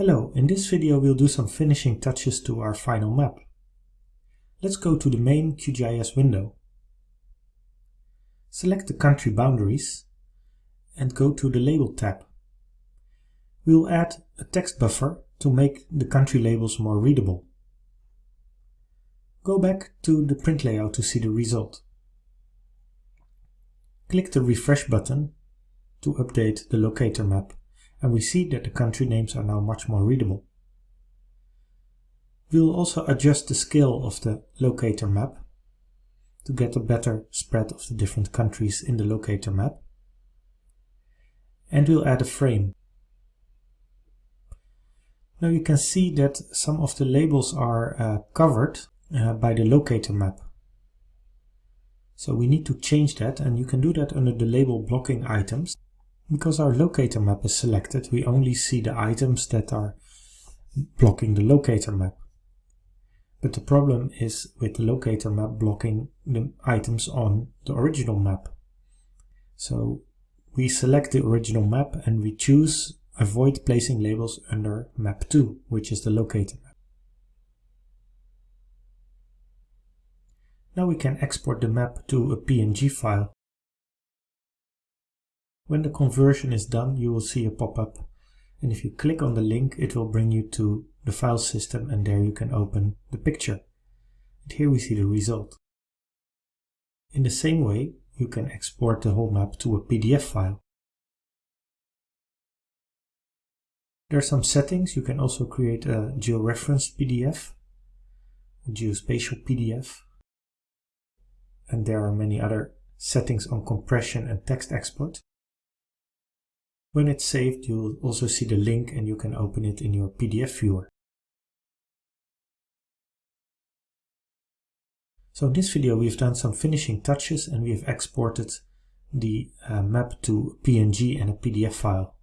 So in this video we'll do some finishing touches to our final map. Let's go to the main QGIS window. Select the country boundaries and go to the Label tab. We'll add a text buffer to make the country labels more readable. Go back to the print layout to see the result. Click the refresh button to update the locator map and we see that the country names are now much more readable. We will also adjust the scale of the locator map to get a better spread of the different countries in the locator map. And we'll add a frame. Now you can see that some of the labels are uh, covered uh, by the locator map. So we need to change that and you can do that under the label blocking items. Because our locator map is selected, we only see the items that are blocking the locator map. But the problem is with the locator map blocking the items on the original map. So we select the original map and we choose avoid placing labels under map 2, which is the locator map. Now we can export the map to a PNG file. When the conversion is done, you will see a pop-up. And if you click on the link, it will bring you to the file system and there you can open the picture. And here we see the result. In the same way, you can export the whole map to a PDF file. There are some settings. You can also create a georeferenced PDF, a geospatial PDF, and there are many other settings on compression and text export. When it's saved, you'll also see the link and you can open it in your PDF viewer. So in this video we've done some finishing touches and we have exported the uh, map to PNG and a PDF file.